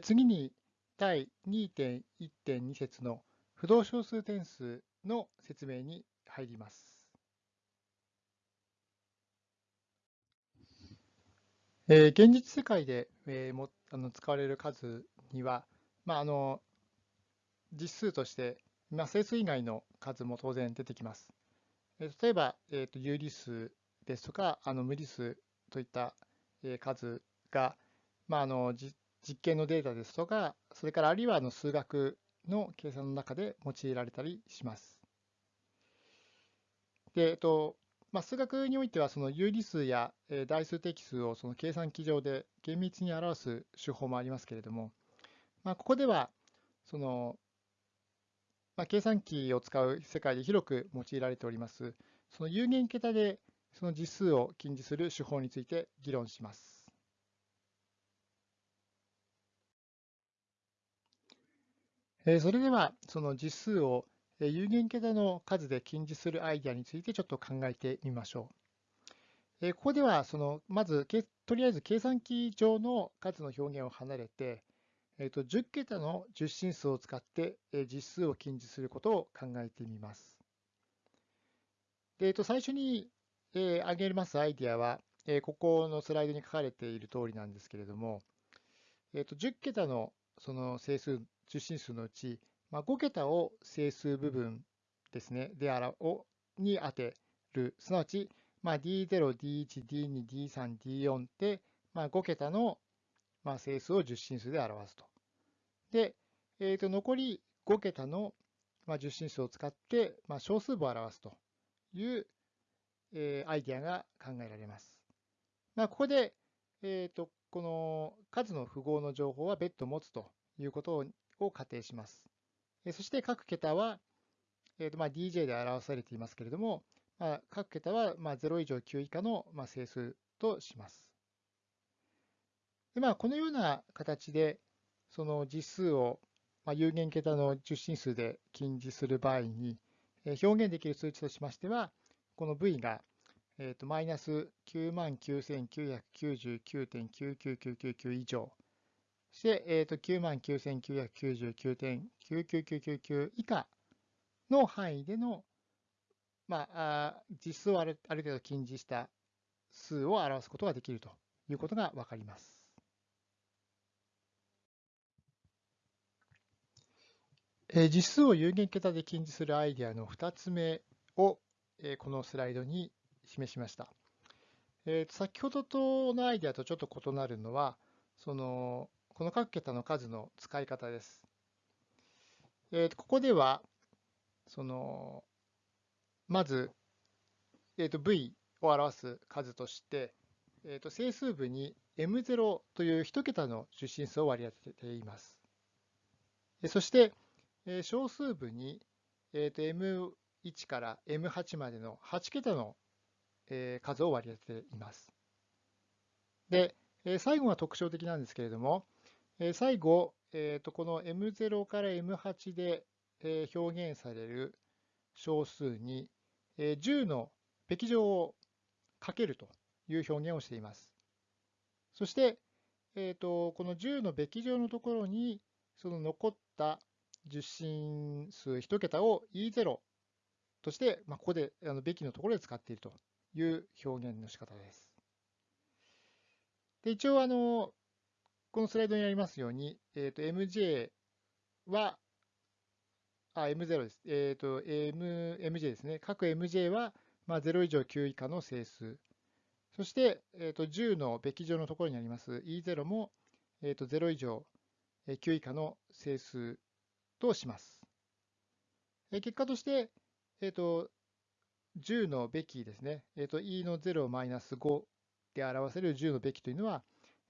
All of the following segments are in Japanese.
次に第2.1.2節の不動小数点数の説明に入ります。えー、現実世界で、えー、もあの使われる数には、まあ、あの実数として、まあ、整数以外の数も当然出てきます。えー、例えば、えーと、有理数ですとかあの無理数といった、えー、数が、まあ、あの実実験のデータですとか、それからあるいはあの数学の計算の中で用いられたりします。でえっとまあ、数学においてはその有理数や代数的数をその計算機上で厳密に表す手法もありますけれども、まあ、ここではその、まあ、計算機を使う世界で広く用いられておりますその有限桁でその実数を近似する手法について議論します。それではその実数を有限桁の数で近似するアイデアについてちょっと考えてみましょう。ここではそのまずとりあえず計算機上の数の表現を離れて、えと10桁の10進数を使って実数を近似することを考えてみます。でえと最初に挙げますアイデアはここのスライドに書かれている通りなんですけれども、えと10桁のその整数10進数のうちまあ、5桁を整数部分ですね、であらをに当てる、すなわち、まあ、D0、D1、D2、D3、D4 で、まあ、5桁の、まあ、整数を10進数で表すと。で、えー、と残り5桁の、まあ、10進数を使って、まあ、小数部を表すという、えー、アイディアが考えられます。まあ、ここで、えー、とこの数の符号の情報は別途持つということを仮定します。そして各桁は、えーとまあ、DJ で表されていますけれども、まあ、各桁はまあ0以上9以下のまあ整数とします。でまあ、このような形で、その実数をまあ有限桁の10進数で近似する場合に、表現できる数値としましては、この v が、マイナス99,999.99999以上、して、えー、と99,999.99999以下の範囲での、まあ、実数をあるある程度近似した数を表すことができるということがわかります。え実数を有限桁で近似するアイデアの2つ目を、えこのスライドに示しました。えー、先ほどとのアイデアとちょっと異なるのは、そのこの各桁の数の使い方です。えー、とここでは、その、まず、えー、と v を表す数として、えー、と整数部に m0 という1桁の出進数を割り当てています。そして、えー、小数部に、えー、と m1 から m8 までの8桁の、えー、数を割り当てています。で、え最後が特徴的なんですけれども、最後、えー、とこの M0 から M8 で表現される小数に10のべき乗をかけるという表現をしています。そして、えー、とこの10のべき乗のところにその残った十進数1桁を E0 として、まあ、ここであのべきのところで使っているという表現の仕方です。で一応あの、このスライドにありますように、えー、と MJ は、あ、M0 です。えっ、ー、と、M、MJ ですね。各 MJ は、まあ、0以上9以下の整数。そして、えー、と10のべき乗のところにあります E0 も、えー、と0以上9以下の整数とします。結果として、えー、と10のべきですね。えー、と E の0マイナス5で表せる10のべきというのは、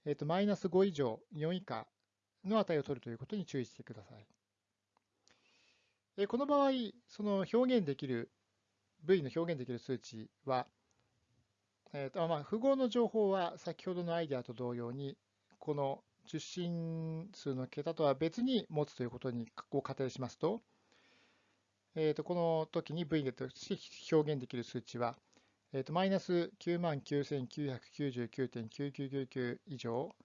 えっ、と、マイナス5以上、4以下の値を取るということに注意してください。えこの場合、その表現できる、V の表現できる数値は、えーとまあ、符号の情報は先ほどのアイデアと同様に、この受信数の桁とは別に持つということにを仮定しますと、えー、とこの時に V として表現できる数値は、えー、とマイナス9万9999.9999以上、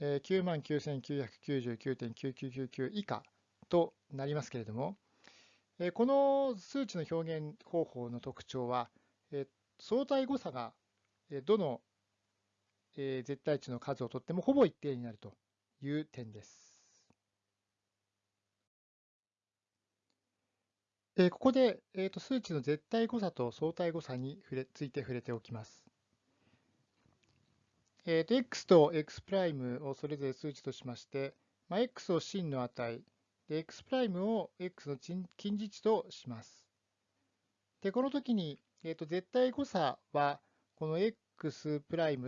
99,999.9999以下となりますけれども、この数値の表現方法の特徴は、相対誤差がどの絶対値の数をとってもほぼ一定になるという点です。ここで数値の絶対誤差と相対誤差について触れておきます。えー、と x と x' をそれぞれ数値としまして、まあ、x を真の値、で x' を x の近似値とします。で、この時に、えー、と絶対誤差は、この x'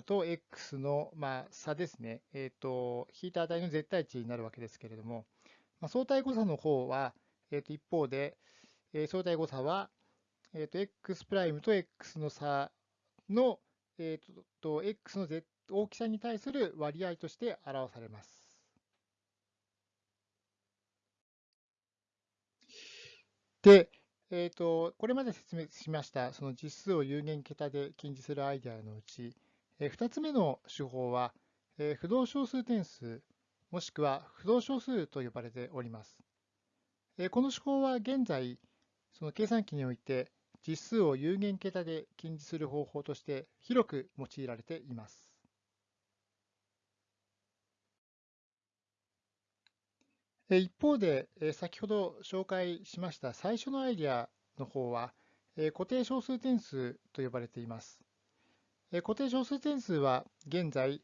と x の、まあ、差ですね、えー、と引いた値の絶対値になるわけですけれども、まあ、相対誤差の方は、えー、と一方で、え、相対誤差は、えー、と x' プライムと x の差の、えー、と x の絶大きさに対する割合として表されます。で、えーと、これまで説明しましたその実数を有限桁で近似するアイデアのうち、えー、2つ目の手法は、えー、不動小数点数もしくは不動小数と呼ばれております。えー、この手法は現在その計算機において実数を有限桁で近似する方法として広く用いられています。一方で、先ほど紹介しました最初のアイデアの方は、固定小数点数と呼ばれています。固定小数点数は現在、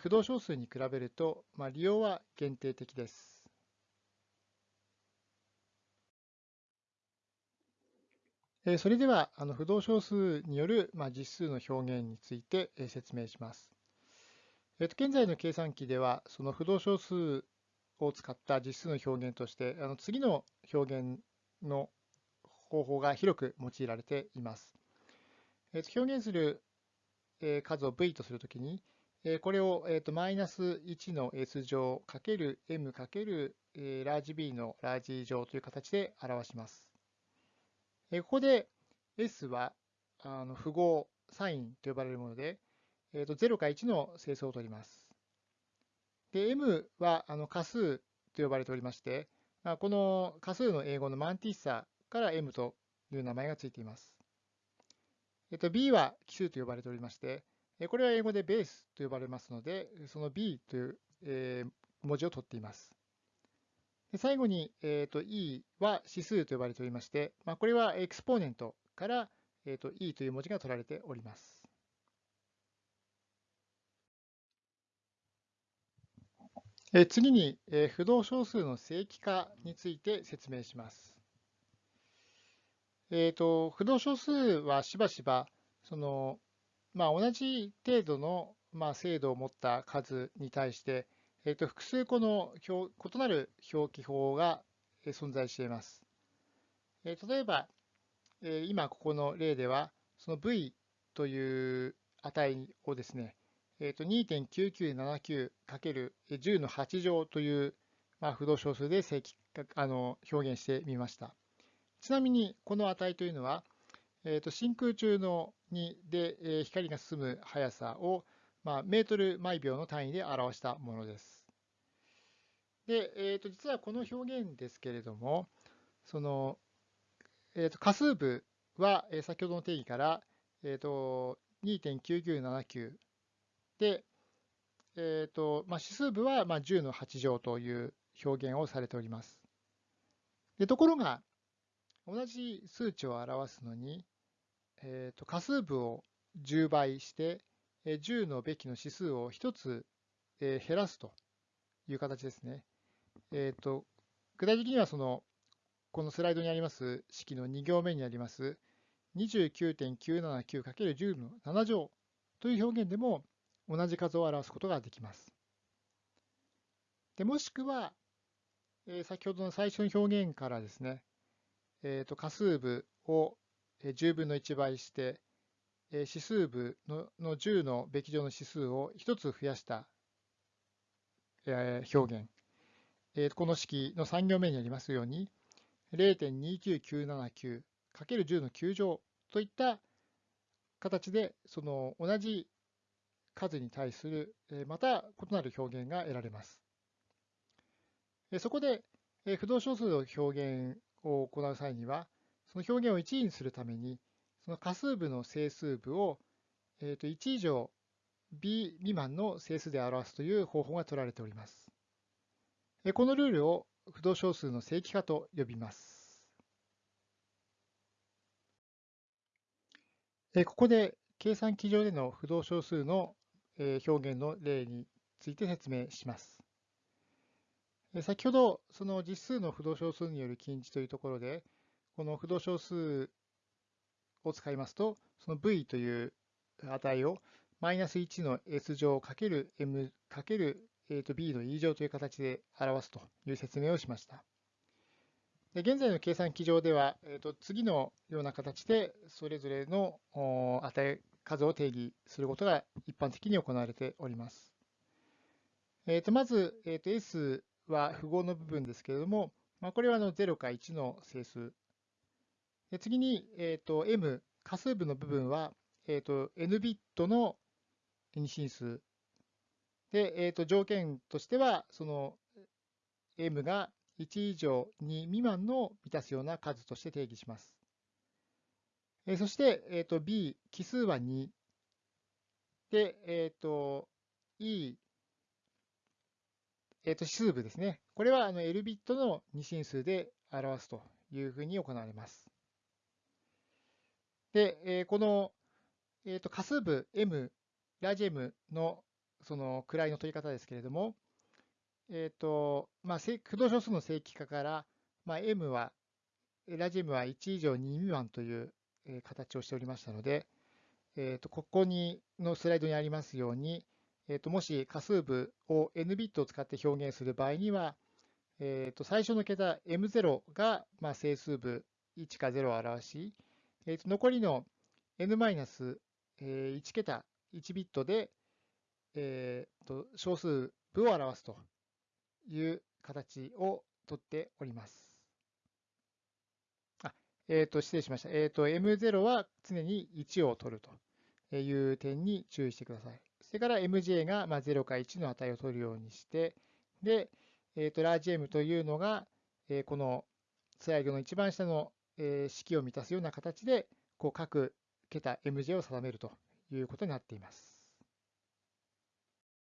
不動小数に比べると、まあ、利用は限定的です。それでは、あの不動小数による、まあ、実数の表現について説明します。えっと現在の計算機では、その不動小数を使った実数の表現として、あの次の表現の方法が広く用いられています。えー、と表現する数を v とするときに、これを、えー、とマイナス1の s 乗かける m かけるラージ b のラージ乗という形で表します。えここで s はあの符号サインと呼ばれるもので、えー、と0か1の整数を取ります。で、m はあの仮数と呼ばれておりまして、まあ、この仮数の英語のマンティッサから m という名前がついています。えっと、b は奇数と呼ばれておりまして、これは英語でベースと呼ばれますので、その b という、え、文字を取っています。最後に、えーと、e は指数と呼ばれておりまして、まあ、これはエクスポーネントから、えーと e という文字が取られております。え次に、え不動小数の正規化について説明します。えーと、不動小数はしばしばその、まあ、同じ程度の、まあ、精度を持った数に対して、えーと、複数個の表異なる表記法が存在しています。えー、例えば、えー、今ここの例ではその v という値をですね、えー、2.9979×10 の8乗という、まあ、不動小数で正規あの表現してみました。ちなみにこの値というのは、えー、と真空中のにで、え、光が進む速さを、まあ、メートル毎秒の単位で表したものです。で、えー、と実はこの表現ですけれども、その、えー、と仮数部は、え、先ほどの定義から、えー、と2.9979で、えーとまあ、指数部はまあ10の8乗という表現をされております。でところが、同じ数値を表すのに、えーと、仮数部を10倍して、10のべきの指数を1つ減らすという形ですね。えーと、具体的にはその、このスライドにあります式の2行目にあります 29.979×10 の7乗という表現でも、同じ数を表すことができます。でもしくは、えー、先ほどの最初の表現からですね、えー、と仮数部を10分の1倍して、指数部の10のべき乗の指数を1つ増やした、表現、この式の3行目にありますように、0.29979×10 の9乗といった形で、その同じ数に対するまた異なる表現が得られます。そこで不動小数の表現を行う際には、その表現を1位にするために、その仮数部の整数部をえー、と1以上 b 未満の整数で表すという方法が取られております。このルールを不動小数の正規化と呼びます。ここで計算機上での不動小数の表現の例について説明します。先ほど、その実数の不動小数による近似というところで、この不動小数を使いますと、その v という値をマイナス1の s 乗かける m かける b の e 乗という形で表すという説明をしました。で現在の計算機上では、えー、と次のような形でそれぞれの値数を定義することが一般的に行われております。えー、とまず、えー、と S は符号の部分ですけれども、まあ、これはの0か1の整数。次に、えー、と M、仮数部の部分は、えー、と N ビットの二進数。で、えー、と条件としては、その M が1以上2未満の満たすような数として定義します。えー、そして、えー、と B、奇数は2。で、えっ、ー、と E、えっ、ー、と、指数部ですね。これはあの L ビットの二進数で表すというふうに行われます。で、えー、この、えー、と仮数部 M、ラジ M のその位の取り方ですけれども、えっ、ー、と、まあ、不動小数の正規化から、まあ、M は、ラジ M は1以上2未満という、形をしておりましたので、えっ、と、ここにのスライドにありますように、えー、ともし仮数部を n ビットを使って表現する場合には、えー、と最初の桁 m0 がまあ整数部1か0を表し、えー、と残りの n-1 桁1ビットで、えー、と小数部を表すという形をとっております。あえー、と失礼しました。えー、と m0 は常に1を取るという点に注意してください。それから MJ がま0か1の値を取るようにして、で、えー、とラージ M というのが、えー、このスライドの一番下の、えー、式を満たすような形で、こう各桁 MJ を定めるということになっています。